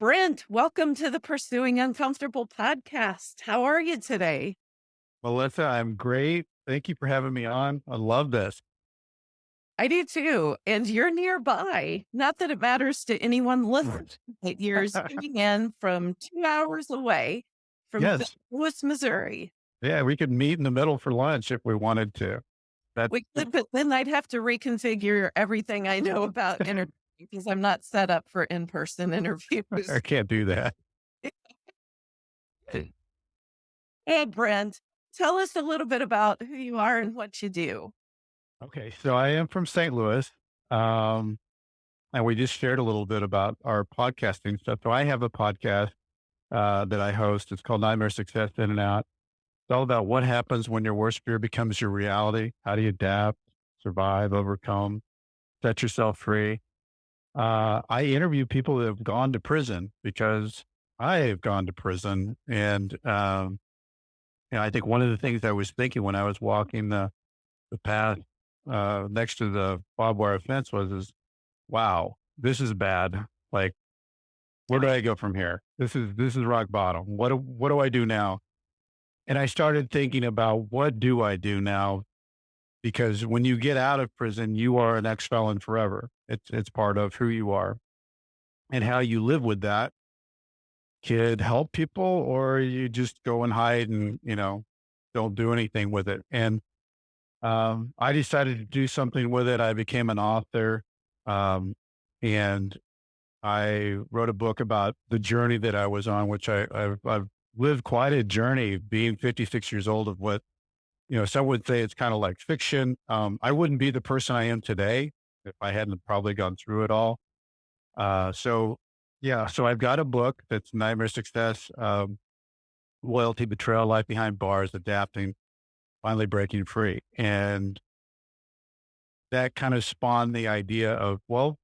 Brent, welcome to the Pursuing Uncomfortable podcast. How are you today? Melissa, I'm great. Thank you for having me on. I love this. I do too. And you're nearby. Not that it matters to anyone listening. You're zooming in from two hours away from St. Yes. Louis, Missouri. Yeah, we could meet in the middle for lunch if we wanted to. That We could, but then I'd have to reconfigure everything I know about interviewing because I'm not set up for in-person interviews. I can't do that. Hey, Brent, tell us a little bit about who you are and what you do. Okay, so I am from St. Louis. Um, and we just shared a little bit about our podcasting stuff. So I have a podcast uh, that I host. It's called Nightmare Success In and Out. It's all about what happens when your worst fear becomes your reality. How do you adapt, survive, overcome, set yourself free? Uh, I interview people that have gone to prison because I have gone to prison. And, um, you know, I think one of the things I was thinking when I was walking the, the path uh, next to the barbed wire fence was, is, wow, this is bad. Like, where do I go from here? This is, this is rock bottom. What, do- what do I do now? And I started thinking about what do I do now? Because when you get out of prison, you are an ex felon forever. It's, it's part of who you are and how you live with that could help people or you just go and hide and, you know, don't do anything with it. And, um, I decided to do something with it. I became an author. Um, and I wrote a book about the journey that I was on, which I, I've, I've lived quite a journey being 56 years old of what, you know, some would say it's kind of like fiction. Um, I wouldn't be the person I am today if I hadn't probably gone through it all. Uh, so yeah, so I've got a book that's Nightmare Success, um, Loyalty, Betrayal, Life Behind Bars, Adapting, Finally Breaking Free. And that kind of spawned the idea of, well,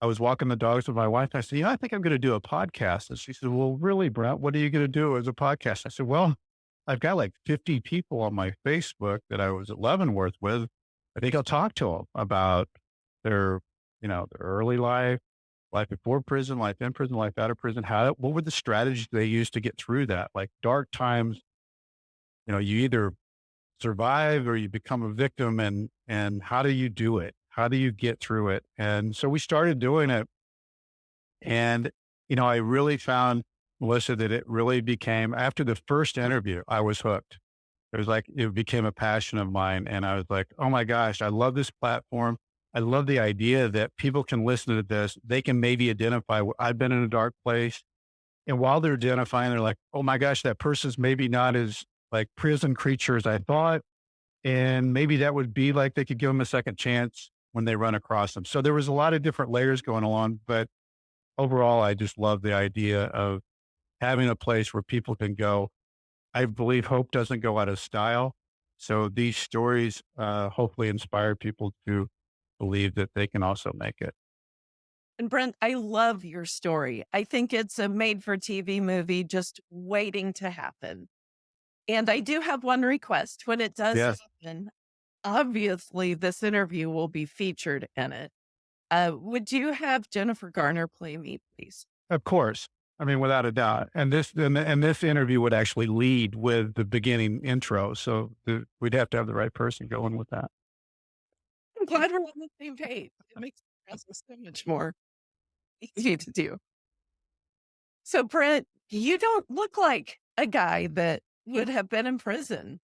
I was walking the dogs with my wife. I said, you know, I think I'm going to do a podcast. And she said, well, really, Brent, what are you going to do as a podcast? I said, well, I've got like 50 people on my Facebook that I was at Leavenworth with. I think I'll talk to them about their, you know, their early life, life before prison, life in prison, life out of prison. How, what were the strategies they used to get through that? Like dark times, you know, you either survive or you become a victim and, and how do you do it? How do you get through it? And so we started doing it. And, you know, I really found, Melissa, that it really became after the first interview, I was hooked. It was like, it became a passion of mine. And I was like, oh my gosh, I love this platform. I love the idea that people can listen to this. They can maybe identify, I've been in a dark place. And while they're identifying, they're like, oh my gosh, that person's maybe not as like prison creature as I thought. And maybe that would be like they could give them a second chance when they run across them. So there was a lot of different layers going along, but overall, I just love the idea of having a place where people can go. I believe hope doesn't go out of style. So these stories, uh, hopefully inspire people to believe that they can also make it. And Brent, I love your story. I think it's a made for TV movie just waiting to happen. And I do have one request. When it does Yes. happen, obviously this interview will be featured in it. Uh, would you have Jennifer Garner play me, please? Of course. I mean, without a doubt. And this, and, and this interview would actually lead with the beginning intro. So the, we'd have to have the right person going with that. I'm glad we're on the same page. It makes the process so much more easy to do. So, Brent, you don't look like a guy that would have been in prison.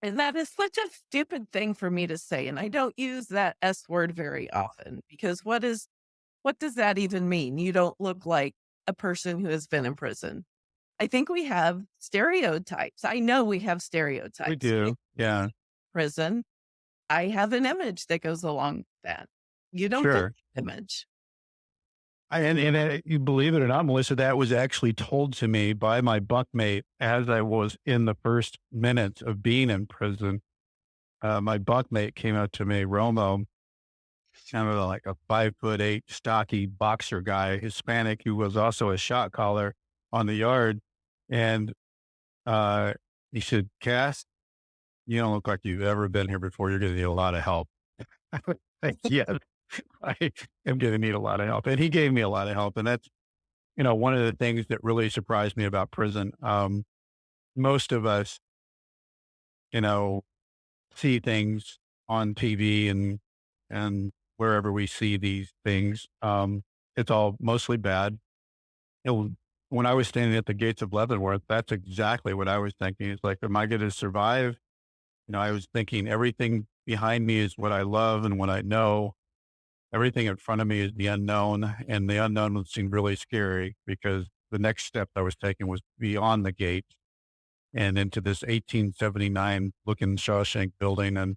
And that is such a stupid thing for me to say. And I don't use that S word very often because what is, what does that even mean? You don't look like a person who has been in prison. I think we have stereotypes. I know we have stereotypes. We do. Yeah. Prison. I have an image that goes along with that. You don't Sure. image. I, and, and uh, you believe it or not, Melissa, that was actually told to me by my bunkmate as I was in the first minutes of being in prison. uh, my bunkmate came out to me, Romo, kind of like a five foot eight, stocky boxer guy, Hispanic, who was also a shot caller on the yard. And uh, he said, Cass, you don't look like you've ever been here before. You're going to need a lot of help. I was like, yes, I am going to need a lot of help. And he gave me a lot of help. And that's, you know, one of the things that really surprised me about prison. Um, most of us, you know, see things on TV and, and wherever we see these things. Um, it's all mostly bad. It when I was standing at the gates of Leavenworth, that's exactly what I was thinking. It's like, am I going to survive? You know, I was thinking everything behind me is what I love and what I know. Everything in front of me is the unknown, and the unknown seemed really scary because the next step I was taking was beyond the gate and into this 1879 looking Shawshank building. And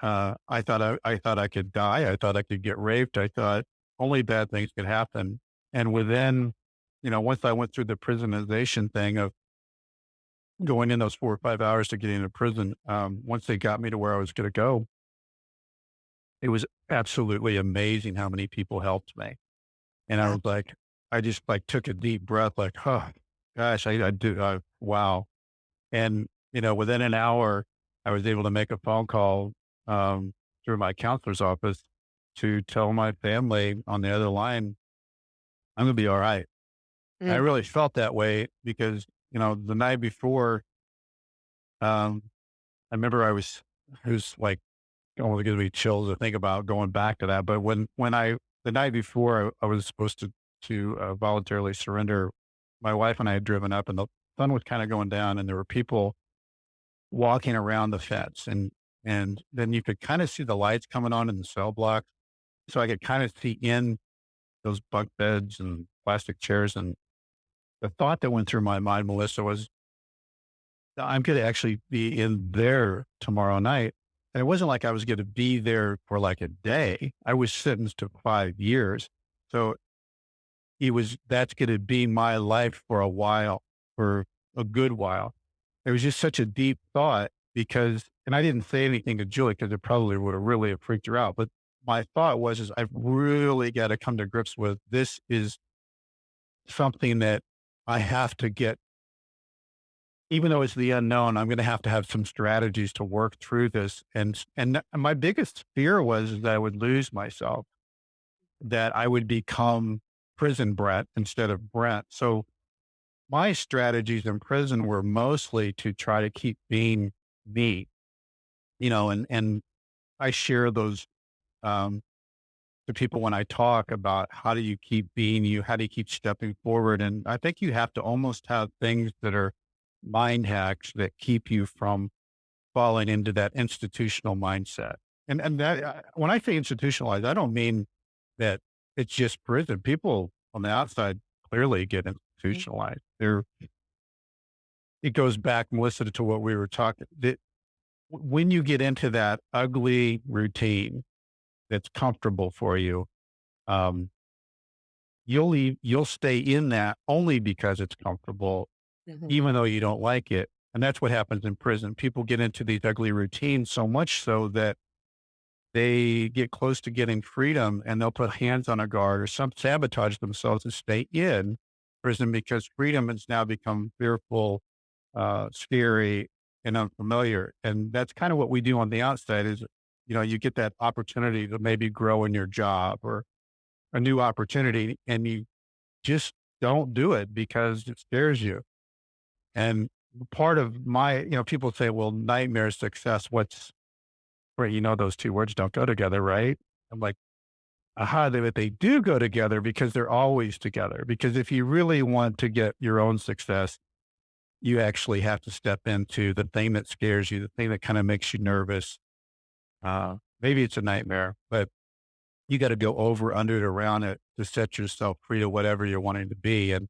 uh, I thought I, I thought I could die. I thought I could get raped. I thought only bad things could happen. And within, you know, once I went through the prisonization thing of going in those four or five hours to get into prison, um, once they got me to where I was going to go, it was absolutely amazing how many people helped me. And I was like, I just like took a deep breath, like, oh gosh, I, I do, uh, wow. And, you know, within an hour, I was able to make a phone call um, through my counselor's office to tell my family on the other line, I'm going to be all right. I Mm. really felt that way because, you know, the night before, um, I remember I was, it was like, almost gives me chills to think about going back to that. But when, when I, the night before I, I was supposed to, to uh, voluntarily surrender, my wife and I had driven up and the sun was kind of going down and there were people walking around the fence and, and then you could kind of see the lights coming on in the cell block. So I could kind of see in those bunk beds and plastic chairs. And the thought that went through my mind, Melissa, was I'm going to actually be in there tomorrow night. And it wasn't like I was going to be there for like a day. I was sentenced to five years. So it was, that's going to be my life for a while, for a good while. It was just such a deep thought because, and I didn't say anything to Julie because it probably would have really freaked her out. But my thought was, is I've really got to come to grips with this is something that I have to get even though it's the unknown, I'm going to have to have some strategies to work through this. And and my biggest fear was that I would lose myself, that I would become prison Brett instead of Brent. So my strategies in prison were mostly to try to keep being me, you know, and and I share those um, to people when I talk about how do you keep being you, how do you keep stepping forward, and I think you have to almost have things that are mind hacks that keep you from falling into that institutional mindset. And and that uh, when I say institutionalized, I don't mean that it's just prison. People on the outside clearly get institutionalized. They're it goes back, Melissa, to what we were talking. That when you get into that ugly routine that's comfortable for you, um, you'll leave, you'll stay in that only because it's comfortable Mhm. even though you don't like it. And that's what happens in prison. People get into these ugly routines so much so that they get close to getting freedom and they'll put hands on a guard or some sabotage themselves to stay in prison because freedom has now become fearful, uh, scary and unfamiliar. And that's kind of what we do on the outside is, you know, you get that opportunity to maybe grow in your job or a new opportunity and you just don't do it because it scares you. And part of my, you know, people say, well, nightmare success, what's right? You know, those two words don't go together, right? I'm like, aha, they, but they do go together because they're always together. Because if you really want to get your own success, you actually have to step into the thing that scares you, the thing that kind of makes you nervous. Uh, maybe it's a nightmare, but you got to go over, under it, around it to set yourself free to whatever you're wanting to be. And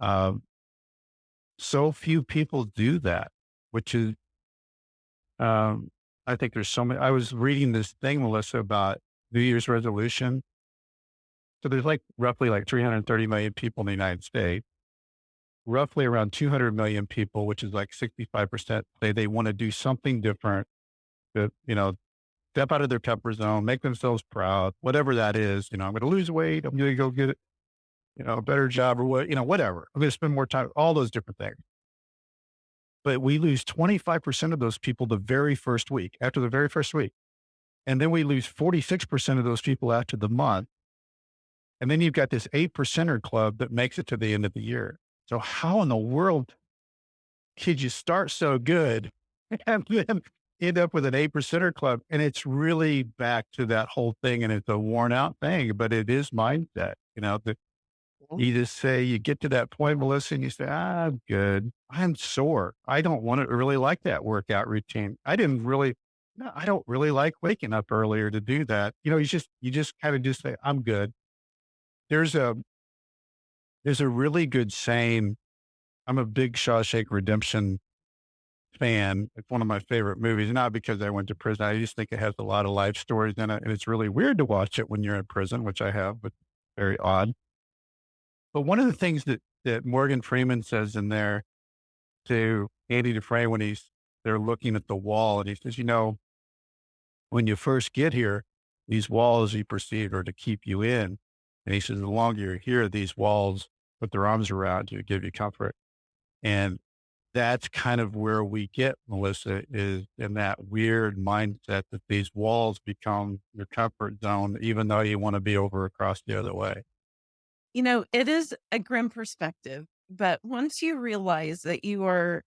um, so few people do that, which is, um, I think there's so many. I was reading this thing, Melissa, about New Year's resolution. So there's like roughly like 330 million people in the United States. Roughly around 200 million people, which is like 65%, say they want to do something different you know, step out of their comfort zone, make themselves proud, whatever that is. You know, I'm going to lose weight. I'm going to go get, you know, a better job or what, you know, whatever. I'm going to spend more time, all those different things. But we lose 25% of those people the very first week, after the very first week. And then we lose 46% of those people after the month. And then you've got this eight percenter club that makes it to the end of the year. So how in the world could you start so good and then end up with an eight percenter club? And it's really back to that whole thing. And it's a worn out thing, but it is mindset, you know, the, Mhm. you just say, you get to that point, Melissa, and you say, "Ah, I'm good. I'm sore. I don't want to really like that workout routine. I didn't really, no, I don't really like waking up earlier to do that. You know, you just, you just kind of just say, I'm good. There's a, there's a really good saying. I'm a big Shawshank Redemption fan. It's one of my favorite movies, not because I went to prison. I just think it has a lot of life stories in it. And it's really weird to watch it when you're in prison, which I have, but very odd. But one of the things that, that Morgan Freeman says in there to Andy Dufresne when he's they're looking at the wall and he says, you know, when you first get here, these walls you perceive are to keep you in. And he says, the longer you're here, these walls put their arms around you, give you comfort. And that's kind of where we get, Melissa, is in that weird mindset that these walls become your comfort zone, even though you want to be over across the other way. You know, it is a grim perspective, but once you realize that you are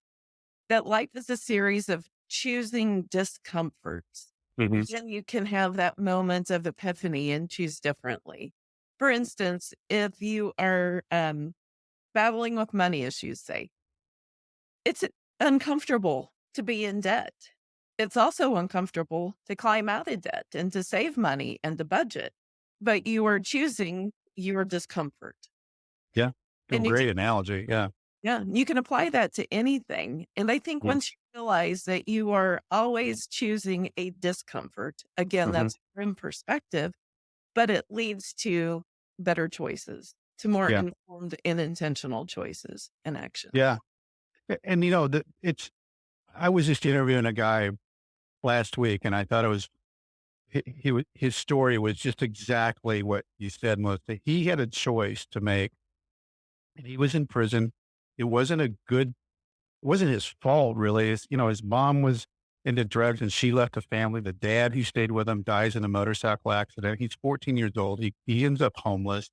that life is a series of choosing discomforts, Mhm. then you can have that moment of epiphany and choose differently. For instance, if you are um, battling with money issues, say, it's uncomfortable to be in debt. It's also uncomfortable to climb out of debt and to save money and to budget, but you are choosing your discomfort. Yeah. Great analogy. Yeah. Yeah, you can apply that to anything. And I think Yeah. once you realize that you are always choosing a discomfort, again, Mhm. that's grim perspective, but it leads to better choices, to more Yeah. informed and intentional choices and action. Yeah. And, you know, it's, I was just interviewing a guy last week and I thought it was, he, he his story was just exactly what you said, Melissa. He had a choice to make and he was in prison. It wasn't a good, it wasn't his fault really. It's, you know, his mom was into drugs and she left the family. The dad who stayed with him dies in a motorcycle accident. He's 14 years old. He, he ends up homeless,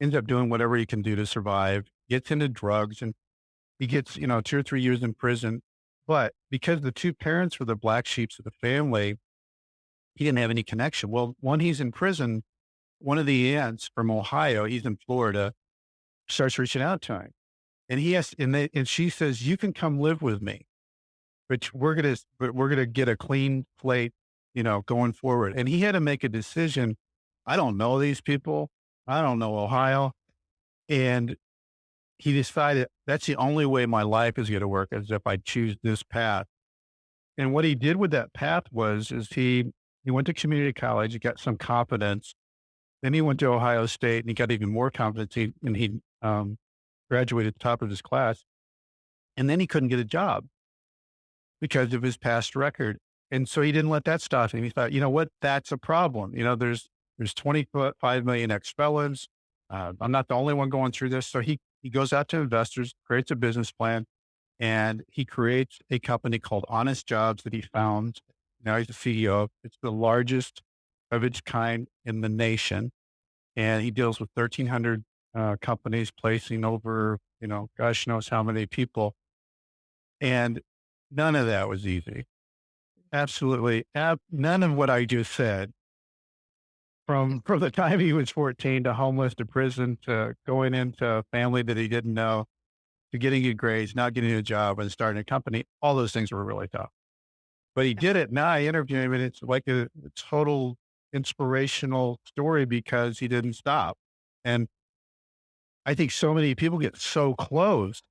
ends up doing whatever he can do to survive, gets into drugs and he gets, you know, two or three years in prison. But because the two parents were the black sheeps of the family, he didn't have any connection. Well, when he's in prison, one of the aunts from Ohio, he's in Florida, starts reaching out to him. And he has, and they, and she says, you can come live with me, but we're going to, but we're going to get a clean plate, you know, going forward. And he had to make a decision. I don't know these people. I don't know Ohio. And he decided that's the only way my life is going to work is if I choose this path. And what he did with that path was, is he, he went to community college, he got some confidence. Then he went to Ohio State and he got even more confidence. He, and he um, graduated top of his class. And then he couldn't get a job because of his past record. And so he didn't let that stop him. He thought, you know what? That's a problem. You know, there's, there's 25 million ex-felons. Uh, I'm not the only one going through this. So he, he goes out to investors, creates a business plan, and he creates a company called Honest Jobs that he found. Now he's the CEO. It's the largest of its kind in the nation. And he deals with 1,300 uh, companies placing over, you know, gosh knows how many people. And none of that was easy. Absolutely. Ab- none of what I just said from, from the time he was 14 to homeless to prison to going into a family that he didn't know to getting good grades, not getting a job and starting a company. All those things were really tough, but he did it. Now I interview him and it's like a, a total inspirational story because he didn't stop. And I think so many people get so close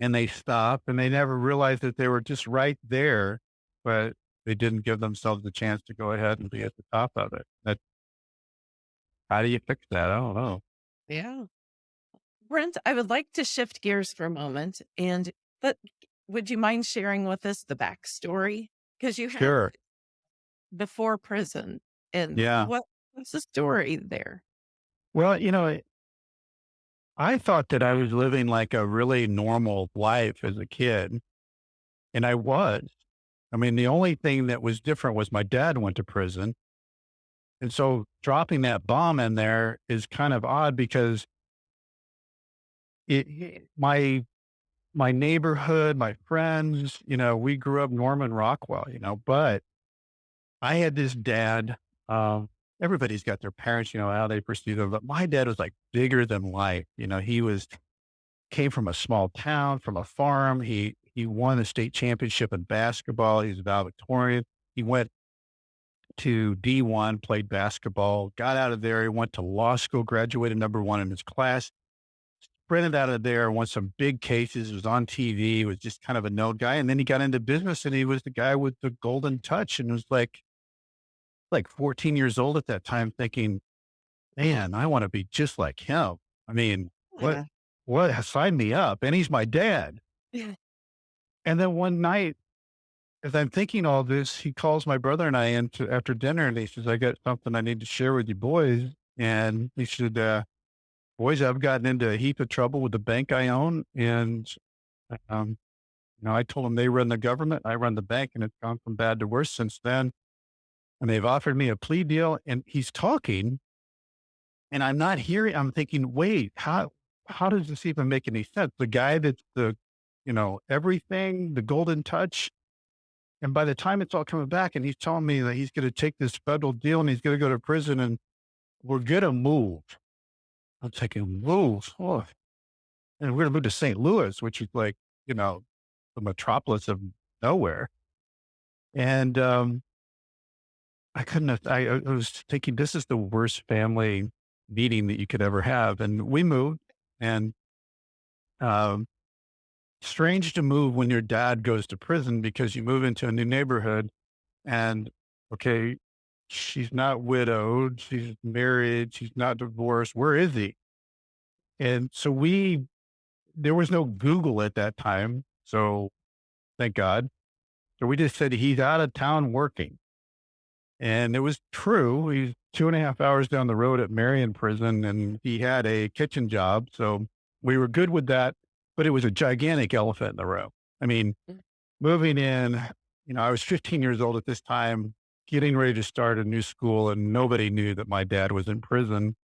and they stop and they never realize that they were just right there, but they didn't give themselves the chance to go ahead and be at the top of it. That, how do you fix that? I don't know. Yeah. Brent, I would like to shift gears for a moment and but would you mind sharing with us the backstory? Because you had Sure. before prison, and Yeah. what what's the story there? Well, you know, I thought that I was living like a really normal life as a kid, and I was. I mean, the only thing that was different was my dad went to prison. And so dropping that bomb in there is kind of odd because it, my my neighborhood, my friends, you know, we grew up Norman Rockwell, you know, but I had this dad. Um, everybody's got their parents, you know, how they perceive them, but my dad was like bigger than life. You know, he was came from a small town, from a farm. He he won a state championship in basketball. He's valedictorian. He went to D1, played basketball, got out of there. He went to law school, graduated number one in his class, sprinted out of there, won some big cases, was on TV, was just kind of a known guy. And then he got into business and he was the guy with the golden touch and was like, like 14 years old at that time, thinking, man, I want to be just like him. I mean, what, Yeah. what, sign me up. And he's my dad. Yeah. And then one night, as I'm thinking all this, he calls my brother and I into after dinner and he says, I got something I need to share with you boys. And he said, uh, boys, I've gotten into a heap of trouble with the bank I own. And, um, you know, I told them they run the government, I run the bank, and it's gone from bad to worse since then. And they've offered me a plea deal. And he's talking, and I'm not hearing. I'm thinking, wait, how how does this even make any sense? The guy that's the, you know, everything, the golden touch. And by the time it's all coming back, and he's telling me that he's going to take this federal deal and he's going to go to prison, and we're going to move. I'm thinking, move, oh, and we're going to move to St. Louis, which is like, you know, the metropolis of nowhere. And um, I couldn't have, I, I was thinking, this is the worst family meeting that you could ever have. And we moved and, um, strange to move when your dad goes to prison because you move into a new neighborhood and, okay, she's not widowed. She's married. She's not divorced. Where is he? And so we, there was no Google at that time. So thank God. So we just said he's out of town working. And it was true. He's two and a half hours down the road at Marion Prison and he had a kitchen job. So we were good with that, but it was a gigantic elephant in the room. I mean, Mm. moving in, you know, I was 15 years old at this time, getting ready to start a new school, and nobody knew that my dad was in prison.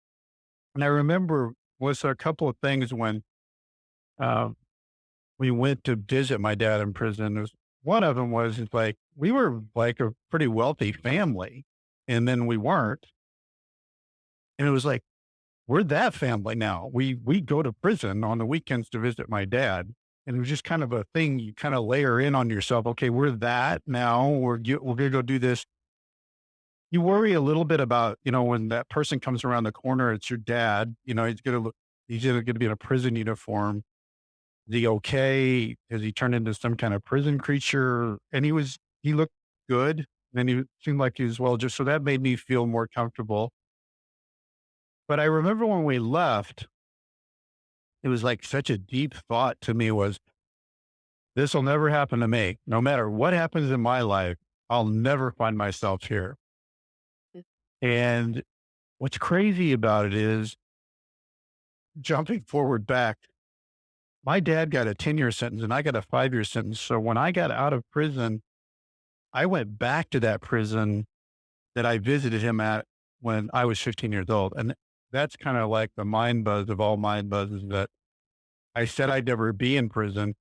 And I remember was a couple of things when um, we went to visit my dad in prison. Was, one of them was like we were like a pretty wealthy family, and then we weren't. And it was like, we're that family now. We we go to prison on the weekends to visit my dad. And it was just kind of a thing you kind of layer in on yourself. Okay, we're that now. We're we're gonna go do this. You worry a little bit about you know when that person comes around the corner. It's your dad. You know he's gonna look. He's either gonna be in a prison uniform. Is he okay? Has he turned into some kind of prison creature? And he was. He looked good, and he seemed like he was well. Just so that made me feel more comfortable. But I remember when we left, it was like such a deep thought to me was this will never happen to me. No matter what happens in my life, I'll never find myself here. Mm. And what's crazy about it is jumping forward back, my dad got a 10 year sentence and I got a five year sentence. So when I got out of prison, I went back to that prison that I visited him at when I was 15 years old. And that's kind of like the mind buzz of all mind buzzes that I said I'd never be in prison.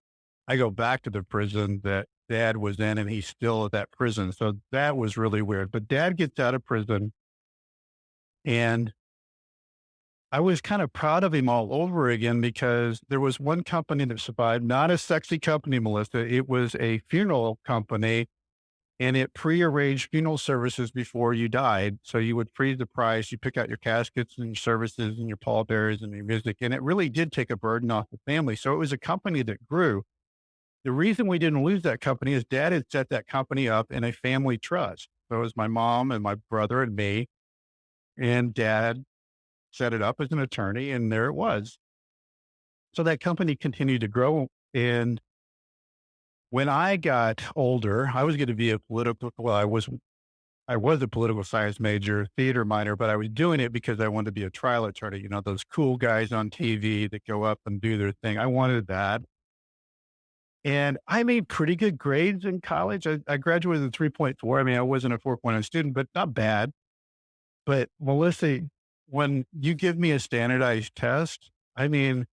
I go back to the prison that dad was in and he's still at that prison. So that was really weird. But dad gets out of prison and I was kind of proud of him all over again because there was one company that survived, not a sexy company, Melissa. It was a funeral company and it prearranged funeral services before you died. So you would freeze the price, you pick out your caskets and your services and your pallbearers and your music. And it really did take a burden off the family. So it was a company that grew. The reason we didn't lose that company is dad had set that company up in a family trust. So it was my mom and my brother and me. And dad set it up as an attorney, and there it was. So that company continued to grow. And when I got older, I was going to be a political, well, I was, I was a political science major, theater minor, but I was doing it because I wanted to be a trial attorney. You know, those cool guys on TV that go up and do their thing. I wanted that. And I made pretty good grades in college. I, I graduated with a 3.4. I mean, I wasn't a 4.0 student, but not bad. But Melissa, when you give me a standardized test, I mean,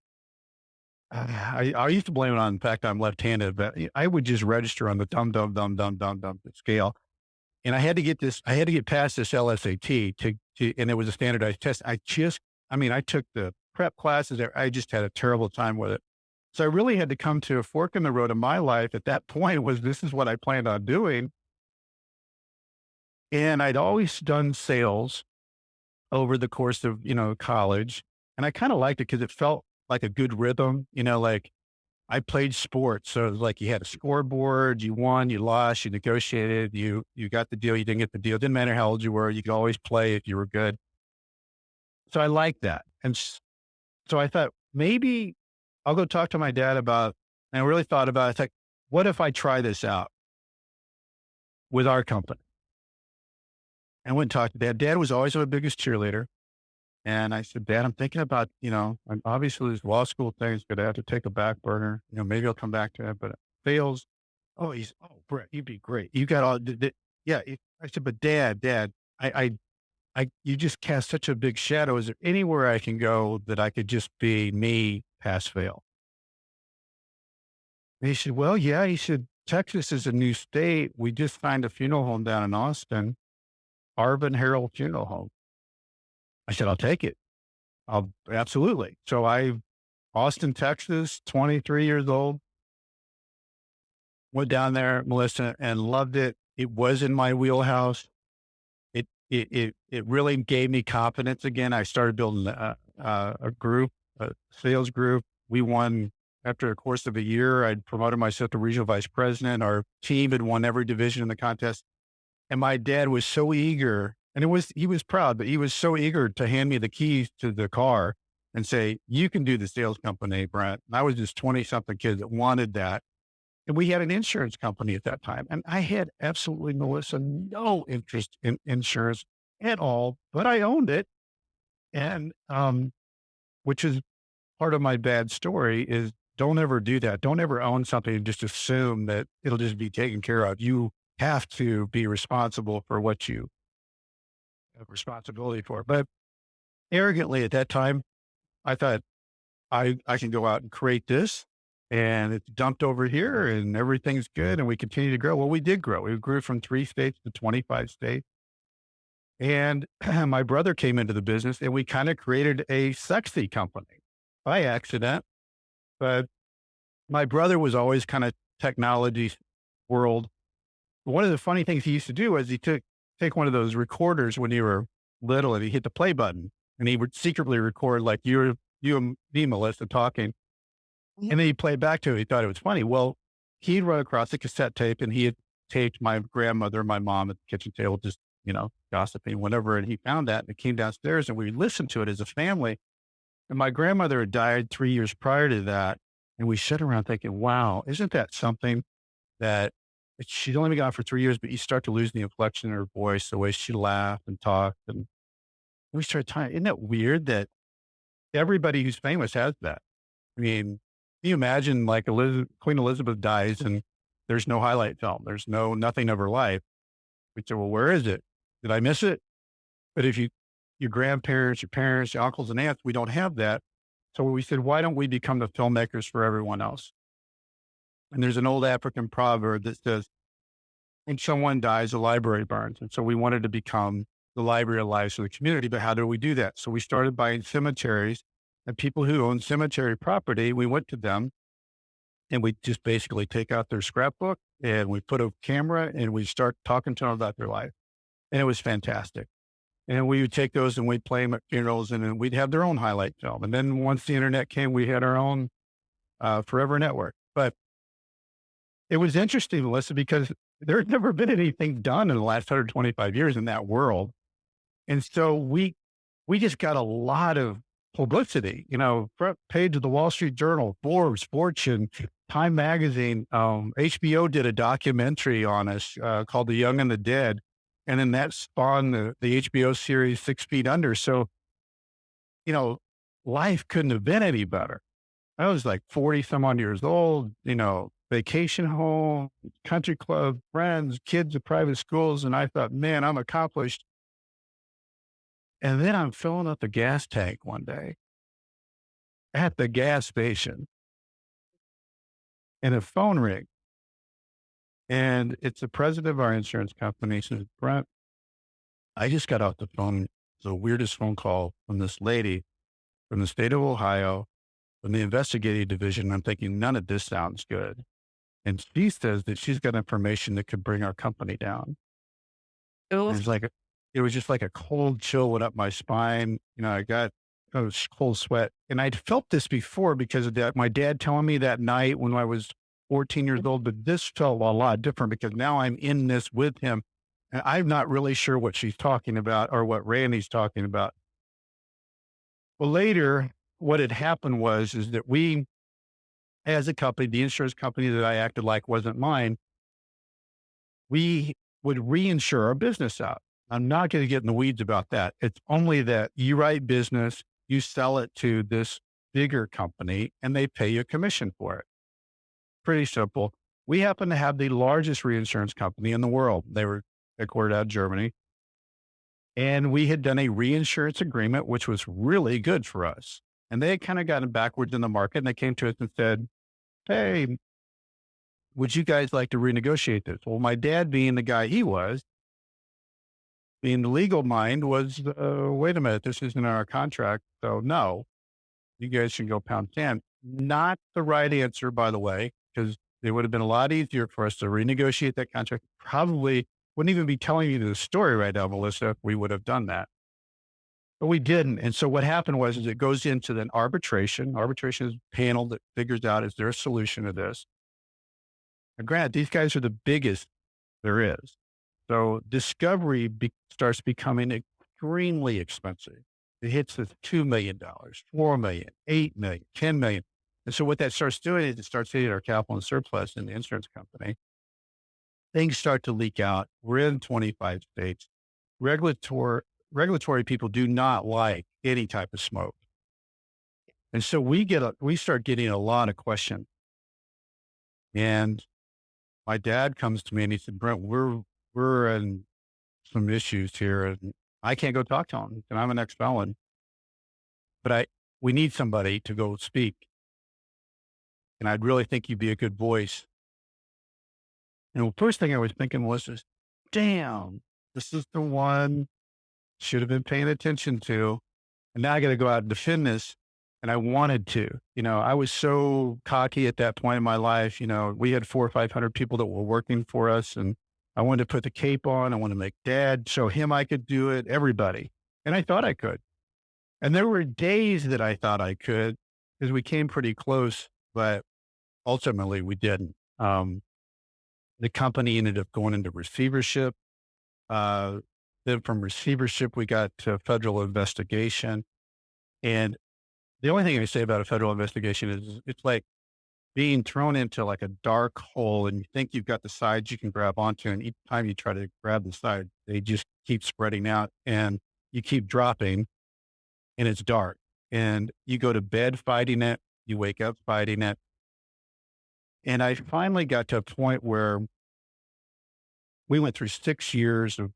I, I used to blame it on the fact I'm left-handed, but I would just register on the dum dum dum dum dum dum scale, and I had to get this. I had to get past this LSAT to, to and it was a standardized test. I just, I mean, I took the prep classes. There. I just had a terrible time with it. So I really had to come to a fork in the road in my life at that point. Was this is what I planned on doing, and I'd always done sales over the course of you know college, and I kind of liked it because it felt like a good rhythm, you know, like I played sports. So like you had a scoreboard, you won, you lost, you negotiated, you, you got the deal, you didn't get the deal. It didn't matter how old you were. You could always play if you were good. So I liked that. And so I thought maybe I'll go talk to my dad about, and I really thought about it. It's like, what if I try this out with our company? And I went and talked to dad. Dad was always my biggest cheerleader. And I said, Dad, I'm thinking about, you know, obviously this law school thing is going to have to take a back burner. You know, maybe I'll come back to it, but it fails. Oh, he's, oh, Brett, you'd be great. You got all, yeah. I said, but Dad, Dad, I, I, I, you just cast such a big shadow. Is there anywhere I can go that I could just be me, pass fail? And he said, well, yeah. He said, Texas is a new state. We just signed a funeral home down in Austin, Arvin Harold Funeral Home. I said, I'll take it. I'll absolutely. So I, Austin, Texas, 23 years old, went down there, Melissa, and loved it. It was in my wheelhouse. It, it, it, it really gave me confidence again. I started building a, a, a group, a sales group. We won after a course of a year. I'd promoted myself to regional vice president. Our team had won every division in the contest. And my dad was so eager and it was, he was proud, but he was so eager to hand me the keys to the car and say, you can do the sales company, Brent. And I was just 20 something kid that wanted that. And we had an insurance company at that time. And I had absolutely, Melissa, no interest in insurance at all, but I owned it. And, um, which is part of my bad story is don't ever do that. Don't ever own something and just assume that it'll just be taken care of. You have to be responsible for what you responsibility for. But arrogantly at that time, I thought I, I can go out and create this and it's dumped over here mm-hmm. and everything's good and we continue to grow. Well, we did grow. We grew from three states to 25 states. And my brother came into the business and we kind of created a sexy company by accident. But my brother was always kind of technology world. One of the funny things he used to do was he took take one of those recorders when you were little and he hit the play button and he would secretly record like you, you and me, Melissa talking. And then he played back to it. He thought it was funny. Well, he'd run across a cassette tape and he had taped my grandmother, my mom at the kitchen table, just, you know, gossiping, whatever. And he found that and it came downstairs and we listened to it as a family. And my grandmother had died three years prior to that. And we sit around thinking, wow, isn't that something that she'd only been gone for three years, but you start to lose the inflection in her voice, the way she laughed and talked. And we started talking, isn't that weird that everybody who's famous has that? I mean, you imagine like Elizabeth, Queen Elizabeth dies and there's no highlight film. There's no, nothing of her life. We said, well, where is it? Did I miss it? But if you, your grandparents, your parents, your uncles and aunts, we don't have that. So we said, why don't we become the filmmakers for everyone else? And there's an old African proverb that says, when someone dies, the library burns. And so we wanted to become the library of lives for the community. But how do we do that? So we started buying cemeteries and people who own cemetery property. We went to them and we just basically take out their scrapbook and we put a camera and we start talking to them about their life. And it was fantastic. And we would take those and we'd play them at funerals and then we'd have their own highlight film. And then once the internet came, we had our own uh, Forever Network. It was interesting, Melissa, because there had never been anything done in the last 125 years in that world. And so we, we just got a lot of publicity, you know, front page of the Wall Street Journal, Forbes, Fortune, Time Magazine. Um, HBO did a documentary on us uh, called The Young and the Dead. And then that spawned the, the HBO series Six Feet Under. So, you know, life couldn't have been any better. I was like 40 some odd years old, you know, vacation home, country club, friends, kids at private schools. And I thought, man, I'm accomplished. And then I'm filling up the gas tank one day at the gas station and a phone ring. And it's the president of our insurance company. Says, Brent, I just got off the phone. The weirdest phone call from this lady from the state of Ohio, from the investigative division. I'm thinking, none of this sounds good. And she says that she's got information that could bring our company down. Oof. it's like, it was just like a cold chill went up my spine. You know, I got a cold sweat and I'd felt this before because of that. My dad telling me that night when I was 14 years old, but this felt a lot different because now I'm in this with him. And I'm not really sure what she's talking about or what Randy's talking about. Well, later, what had happened was, is that we, as a company, the insurance company that I acted like wasn't mine, we would reinsure our business out. I'm not going to get in the weeds about that. It's only that you write business, you sell it to this bigger company, and they pay you a commission for it. Pretty simple. We happen to have the largest reinsurance company in the world. They were headquartered out of Germany. And we had done a reinsurance agreement, which was really good for us. And they had kind of gotten backwards in the market and they came to us and said, Hey, would you guys like to renegotiate this? Well, my dad being the guy he was, being the legal mind was, uh, wait a minute, this isn't our contract. So no, you guys should go pound sand. Not the right answer, by the way, because it would have been a lot easier for us to renegotiate that contract. Probably wouldn't even be telling you the story right now, Melissa, we would have done that. But we didn't. And so what happened was is it goes into an arbitration. Arbitration is a panel that figures out is there a solution to this? And granted, these guys are the biggest there is. So discovery be- starts becoming extremely expensive. It hits the $2 million, $4 million, $8 million, $10 million. And so what that starts doing is it starts hitting our capital and surplus in the insurance company. Things start to leak out. We're in 25 states. Regulatory, regulatory people do not like any type of smoke. And so we get a, we start getting a lot of questions. And my dad comes to me and he said, Brent, we're, we're in some issues here and I can't go talk to him and I'm an ex felon, but I, we need somebody to go speak. And I'd really think you'd be a good voice. And the first thing I was thinking was damn, this is the one should have been paying attention to. And now I got to go out and defend this. And I wanted to, you know, I was so cocky at that point in my life. You know, we had four or 500 people that were working for us and I wanted to put the cape on. I wanted to make dad show him I could do it, everybody. And I thought I could. And there were days that I thought I could because we came pretty close, but ultimately we didn't. Um, the company ended up going into receivership. Uh, then from receivership, we got to federal investigation. And the only thing I say about a federal investigation is it's like being thrown into like a dark hole and you think you've got the sides you can grab onto. And each time you try to grab the side, they just keep spreading out and you keep dropping and it's dark. And you go to bed fighting it, you wake up fighting it. And I finally got to a point where we went through six years of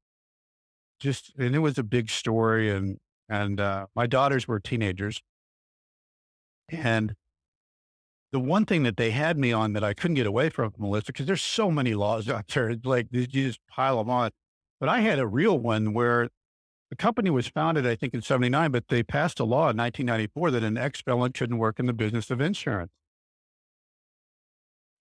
just, and it was a big story. And, and, uh, my daughters were teenagers. And the one thing that they had me on that I couldn't get away from, Melissa, because there's so many laws out there, like you just pile them on. But I had a real one where the company was founded, I think, in 79, but they passed a law in 1994 that an ex felon couldn't work in the business of insurance.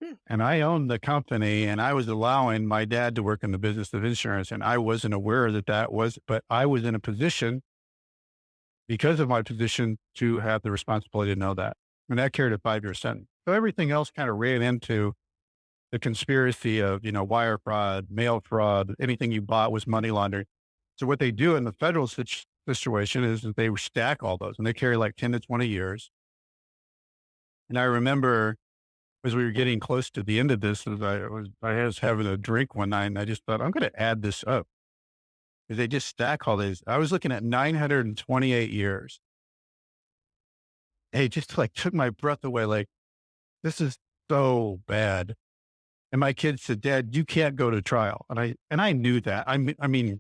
Hmm. And I owned the company and I was allowing my dad to work in the business of insurance. And I wasn't aware that that was, but I was in a position because of my position to have the responsibility to know that. And that carried a five year sentence. So everything else kind of ran into the conspiracy of, you know, wire fraud, mail fraud, anything you bought was money laundering. So what they do in the federal sit- situation is that they stack all those and they carry like 10 to 20 years. And I remember as we were getting close to the end of this, as I was, I was having a drink one night and I just thought, I'm going to add this up because they just stack all these. I was looking at 928 years. Hey, just like took my breath away. Like, this is so bad. And my kids said, Dad, you can't go to trial. And I, and I knew that. I mean, I mean,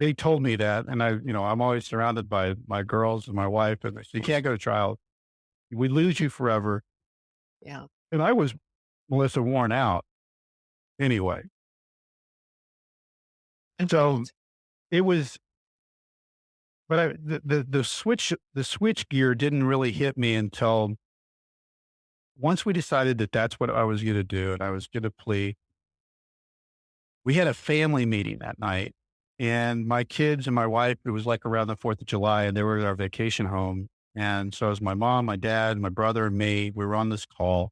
they told me that. And I, you know, I'm always surrounded by my girls and my wife, and they said, you can't go to trial. We lose you forever. Yeah. And I was, Melissa, worn out anyway. And so it was, but I, the, the, the switch, the switch gear didn't really hit me until once we decided that that's what I was going to do and I was going to plea. We had a family meeting that night and my kids and my wife, it was like around the 4th of July and they were at our vacation home. And so it was my mom, my dad, my brother and me, we were on this call.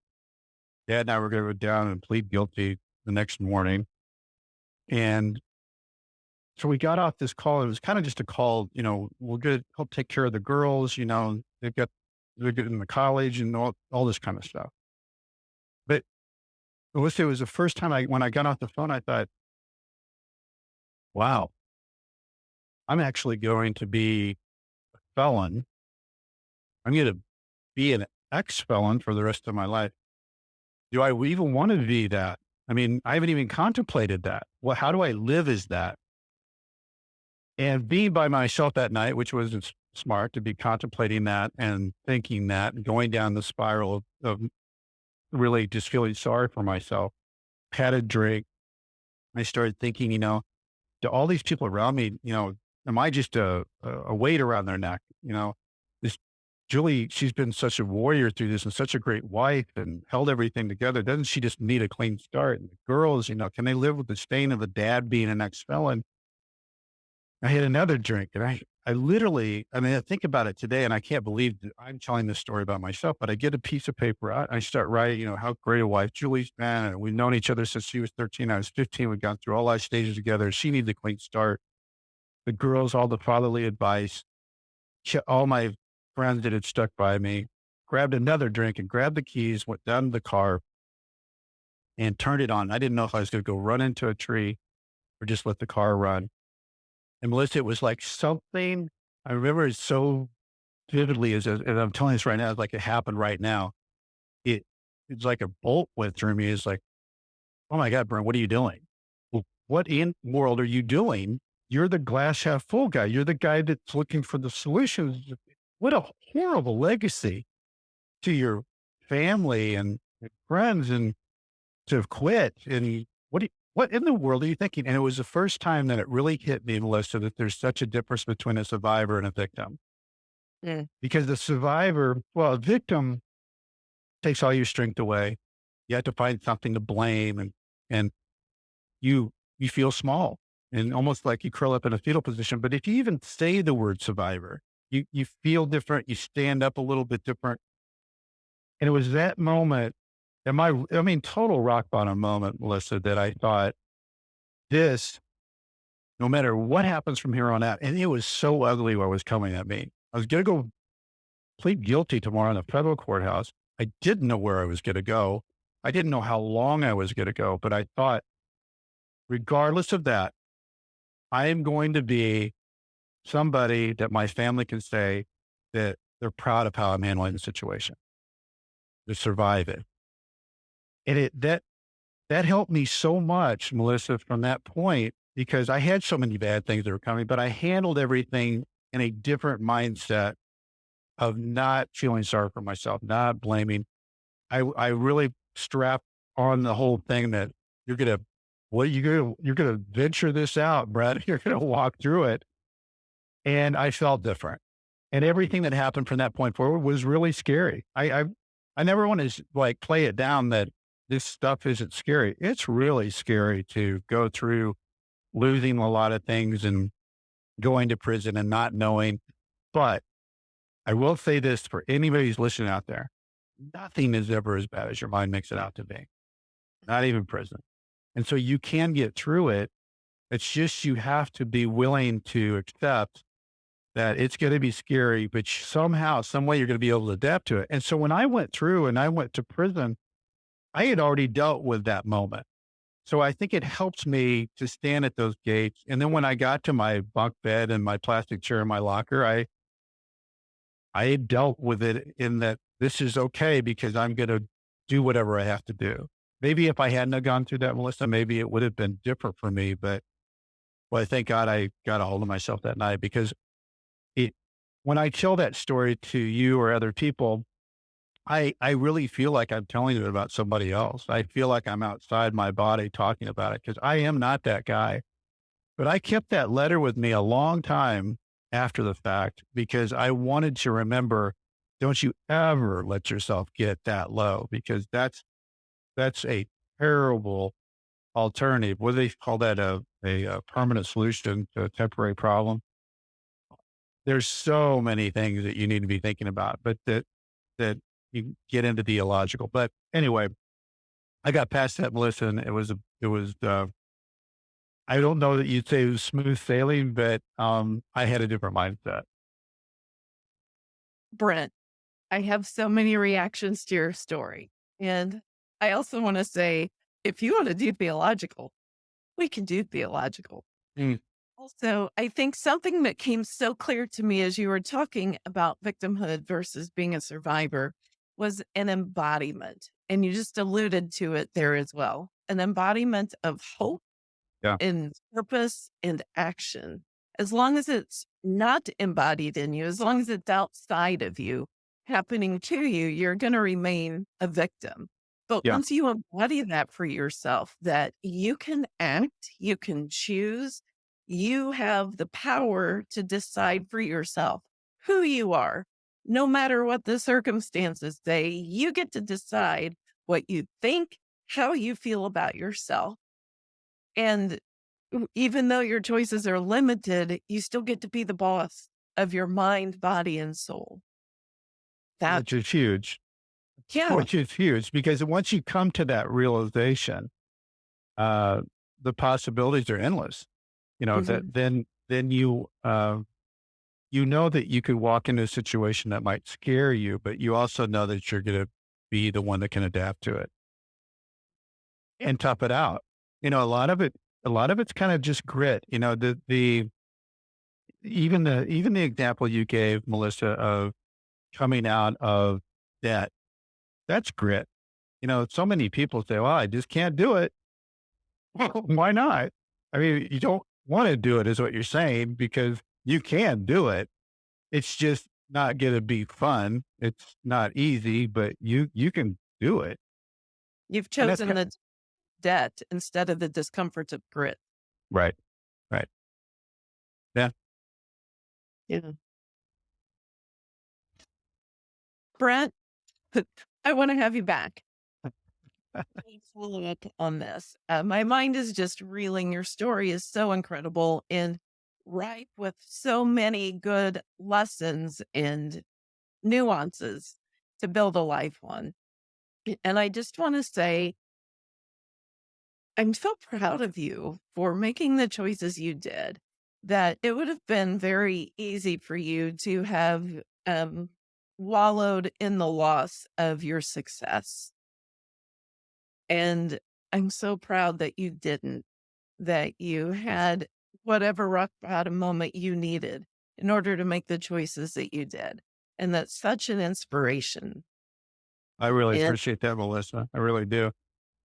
Dad and I were going to go down and plead guilty the next morning. And so we got off this call. It was kind of just a call, you know, we'll get, help take care of the girls, you know, they've got, they're getting the college and all, all this kind of stuff. But Melissa, it was the first time I, when I got off the phone, I thought, wow, I'm actually going to be a felon. I'm going to be an ex felon for the rest of my life. Do I even want to be that? I mean, I haven't even contemplated that. Well, how do I live as that? And being by myself that night, which was smart to be contemplating that and thinking that and going down the spiral of, of really just feeling sorry for myself, had a drink. I started thinking, you know, to all these people around me, you know, am I just a, a weight around their neck? You know, Julie, she's been such a warrior through this and such a great wife and held everything together. Doesn't she just need a clean start? And the girls, you know, can they live with the stain of a dad being an ex felon? I had another drink and I, I literally, I mean, I think about it today and I can't believe I'm telling this story about myself, but I get a piece of paper out. I start writing, you know, how great a wife Julie's been. And we've known each other since she was 13. I was 15. We've gone through all our stages together. She needs a clean start. The girls, all the fatherly advice, all my friends that had stuck by me, grabbed another drink and grabbed the keys, went down to the car and turned it on. I didn't know if I was going to go run into a tree or just let the car run. And Melissa, it was like something I remember it so vividly as, as I'm telling this right now, it's like it happened right now. It it's like a bolt went through me. It's like, oh my God, Brent, what are you doing? What in world are you doing? You're the glass half full guy. You're the guy that's looking for the solutions. What a horrible legacy to your family and friends and to have quit. And what do you, what in the world are you thinking? And it was the first time that it really hit me, Melissa, that there's such a difference between a survivor and a victim. Mm. Because the survivor, well, a victim takes all your strength away. You have to find something to blame and, and you, you feel small and almost like you curl up in a fetal position. But if you even say the word survivor, you, you feel different. You stand up a little bit different. And it was that moment and my, I mean, total rock bottom moment, Melissa, that I thought this, no matter what happens from here on out, and it was so ugly what was coming at me. I was going to go plead guilty tomorrow in the federal courthouse. I didn't know where I was going to go. I didn't know how long I was going to go, but I thought, regardless of that, I am going to be somebody that my family can say that they're proud of how I'm handling the situation to survive it. And it, that, that helped me so much, Melissa, from that point, because I had so many bad things that were coming, but I handled everything in a different mindset of not feeling sorry for myself, not blaming. I, I really strapped on the whole thing that you're going to, what you going to, you're going to venture this out, Brent. You're going to walk through it. And I felt different. And everything that happened from that point forward was really scary. I, I, I never want to like play it down that this stuff isn't scary. It's really scary to go through losing a lot of things and going to prison and not knowing. But I will say this for anybody who's listening out there nothing is ever as bad as your mind makes it out to be, not even prison. And so you can get through it. It's just you have to be willing to accept that it's going to be scary, but somehow, some way you're going to be able to adapt to it. And so when I went through and I went to prison, I had already dealt with that moment. So I think it helps me to stand at those gates. And then when I got to my bunk bed and my plastic chair in my locker, I I dealt with it in that this is okay because I'm going to do whatever I have to do. Maybe if I hadn't gone through that, Melissa, maybe it would have been different for me. But well, I thank God I got a hold of myself that night because when I tell that story to you or other people, I, I really feel like I'm telling it about somebody else. I feel like I'm outside my body talking about it because I am not that guy. But I kept that letter with me a long time after the fact because I wanted to remember don't you ever let yourself get that low because that's that's a terrible alternative. What do they call that? A, a, a permanent solution to a temporary problem. There's so many things that you need to be thinking about, but that that you get into the illogical. But anyway, I got past that, Melissa, and it was a, it was uh, I don't know that you'd say it was smooth sailing, but um, I had a different mindset. Brent, I have so many reactions to your story. And I also want to say, if you want to do theological, we can do theological. Mm. Also, I think something that came so clear to me as you were talking about victimhood versus being a survivor was an embodiment. And you just alluded to it there as well an embodiment of hope Yeah. and purpose and action. As long as it's not embodied in you, as long as it's outside of you, happening to you, you're going to remain a victim. But Yeah. once you embody that for yourself, that you can act, you can choose, you have the power to decide for yourself who you are. No matter what the circumstances say, you get to decide what you think, how you feel about yourself. And even though your choices are limited, you still get to be the boss of your mind, body, and soul. That, Which is huge. yeah, Which is huge because once you come to that realization, uh, the possibilities are endless. You know, mhm, that then, then you, uh, you know that you could walk into a situation that might scare you, but you also know that you're going to be the one that can adapt to it and tough it out. You know, a lot of it, a lot of it's kind of just grit. You know, the, the, even the, even the example you gave, Melissa, of coming out of debt, that's grit. You know, so many people say, well, I just can't do it. Well, why not? I mean, you don't want to do it is what you're saying because you can do it. It's just not going to be fun. It's not easy, but you, you can do it. you've chosen the debt instead of the discomforts of grit. right. Right. Yeah. Yeah. Brent, I want to have you back. Follow up on this. Uh, my mind is just reeling. Your story is so incredible and ripe with so many good lessons and nuances to build a life on. And I just want to say, I'm so proud of you for making the choices you did. That it would have been very easy for you to have um, wallowed in the loss of your success. And I'm so proud that you didn't, that you had whatever rock bottom moment you needed in order to make the choices that you did. And that's such an inspiration. I really appreciate that, Melissa. I really do.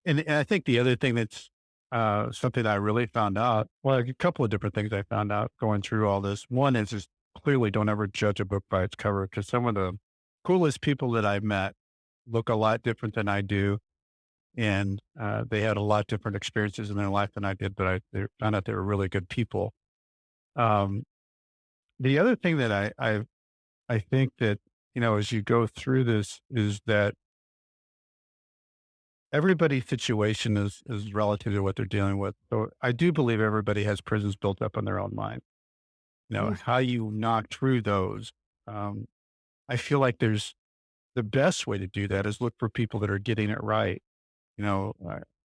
And, and I think the other thing that's uh, something I really found out, well, a couple of different things I found out going through all this. One is just clearly don't ever judge a book by its cover because some of the coolest people that I've met look a lot different than I do. And uh, they had a lot different experiences in their life than I did, but I they found out they were really good people. Um, the other thing that I, I, I think that, you know, as you go through this is that everybody's situation is is relative to what they're dealing with. So I do believe everybody has prisons built up in their own mind. You know, Mm. how you knock through those. Um, I feel like there's the best way to do that is look for people that are getting it right. You know,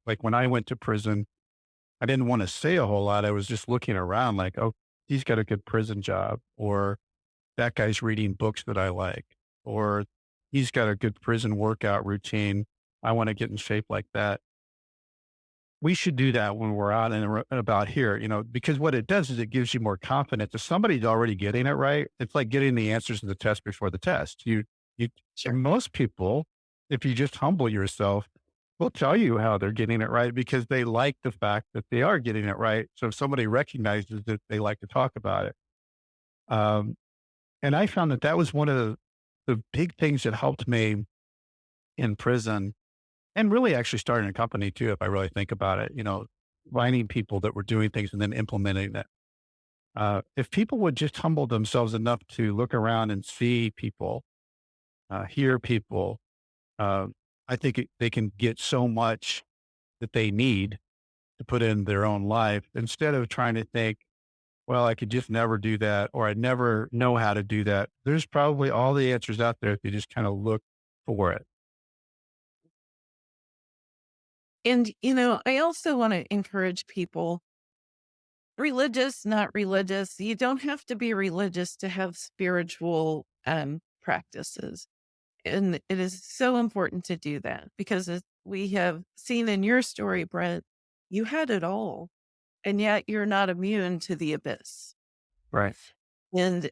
like when I went to prison, I didn't want to say a whole lot. I was just looking around like, oh, he's got a good prison job, or that guy's reading books that I like, or he's got a good prison workout routine. I want to get in shape like that. We should do that when we're out and about here, you know, because what it does is it gives you more confidence. If somebody's already getting it right, it's like getting the answers to the test before the test. You, you, Sure. most people, if you just humble yourself, will tell you how they're getting it right because they like the fact that they are getting it right. So if somebody recognizes it, they like to talk about it. Um, and I found that that was one of the, the big things that helped me in prison and really actually starting a company too, if I really think about it, you know, finding people that were doing things and then implementing it. Uh, if people would just humble themselves enough to look around and see people, uh, hear people, uh, I think it, they can get so much that they need to put in their own life instead of trying to think, well, I could just never do that, or I never know how to do that. There's probably all the answers out there if you just kind of look for it. And, you know, I also want to encourage people religious, not religious. You don't have to be religious to have spiritual um, practices. And it is so important to do that because as we have seen in your story, Brent, you had it all, and yet you're not immune to the abyss. Right. And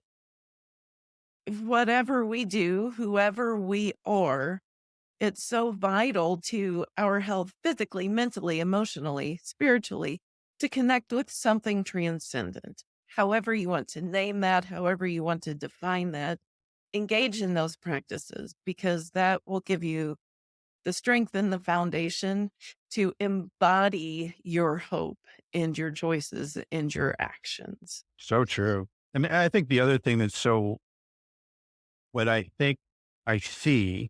whatever we do, whoever we are, it's so vital to our health physically, mentally, emotionally, spiritually to connect with something transcendent. However, you want to name that, however, you want to define that, engage in those practices because that will give you the strength and the foundation to embody your hope and your choices and your actions. So true. And I think the other thing that's so, what I think I see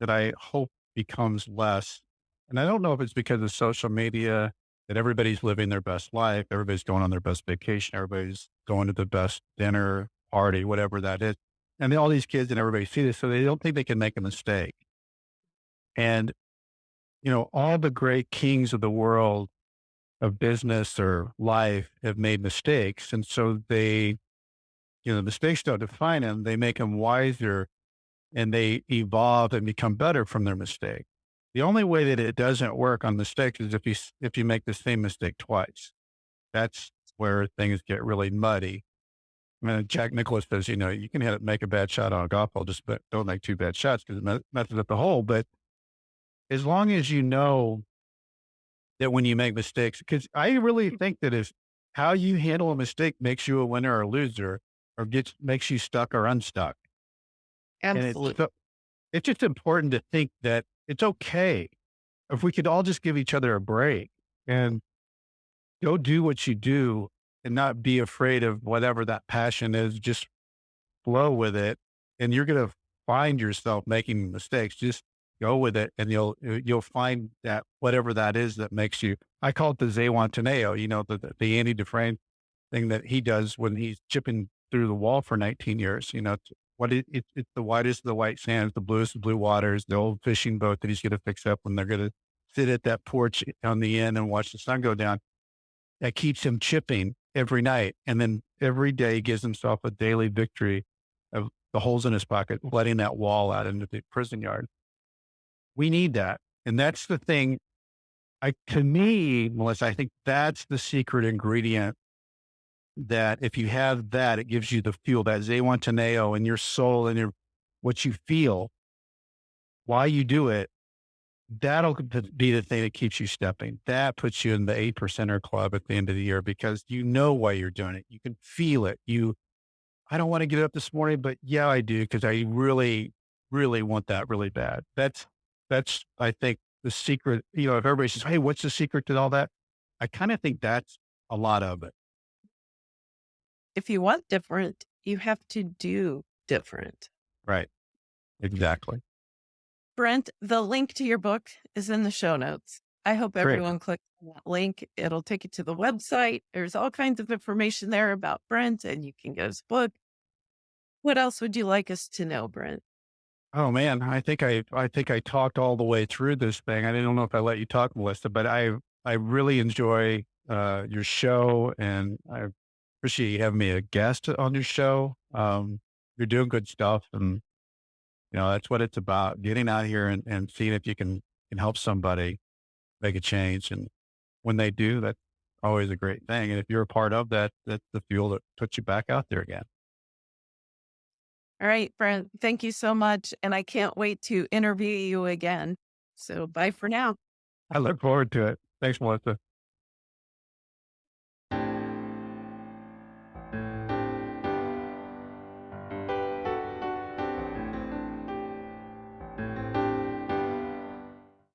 that I hope becomes less, and I don't know if it's because of social media that everybody's living their best life, everybody's going on their best vacation, everybody's going to the best dinner, party, whatever that is. And all these kids and everybody see this, so they don't think they can make a mistake. And, you know, all the great kings of the world of business or life have made mistakes. And so they, you know, the mistakes don't define them. They make them wiser and they evolve and become better from their mistake. The only way that it doesn't work on mistakes is if you, if you make the same mistake twice. That's where things get really muddy. I mean, Jack Nicklaus says, you know, you can hit, make a bad shot on a golf ball, just but don't make two bad shots because it messes up the hole. But as long as you know that when you make mistakes, because I really hmm. think that if how you handle a mistake makes you a winner or a loser, or gets makes you stuck or unstuck. And it's Absolutely. so, it's just important to think that it's okay if we could all just give each other a break and go do what you do and not be afraid of whatever that passion is. Just flow with it, and you're going to find yourself making mistakes. Just go with it, and you'll uh, you'll find that whatever that is that makes you. I call it the Zihuatanejo, you know, the the, Andy Dufresne thing that he does when he's chipping through the wall for 19 years. You know, it's, what it, it, it's the whitest of the white sands, the bluest of blue waters, the old fishing boat that he's going to fix up when they're going to sit at that porch on the end and watch the sun go down. That keeps him chipping every night. And then every day gives himself a daily victory of the holes in his pocket, letting that wall out into the prison yard. We need that. And that's the thing. I, to me, Melissa, I think that's the secret ingredient that if you have that, it gives you the fuel, that Zihuatanejo oh in your soul and your, what you feel, why you do it. That'll be the thing that keeps you stepping. That puts you in the eight percenter club at the end of the year because you know why you're doing it. You can feel it. You, I don't want to get up this morning, but yeah, I do because I really, really want that really bad. That's, that's, I think the secret, you know, if everybody says, Hey, what's the secret to all that? I kind of think that's a lot of it. If you want different, you have to do different. Right. Exactly. Brent, the link to your book is in the show notes. I hope Great. everyone clicks on that link. It'll take you to the website. There's all kinds of information there about Brent, and you can get his book. What else would you like us to know, Brent? Oh man, I think I I think I talked all the way through this thing. I don't know if I let you talk, Melissa, but I I really enjoy uh, your show, and I appreciate you having me a guest on your show. Um, you're doing good stuff. And, you know, that's what it's about getting out here and, and seeing if you can, can help somebody make a change. And when they do, that's always a great thing. And if you're a part of that, that's the fuel that puts you back out there again. All right, Brent, thank you so much. And I can't wait to interview you again. So bye for now. I look forward to it. Thanks, Melissa.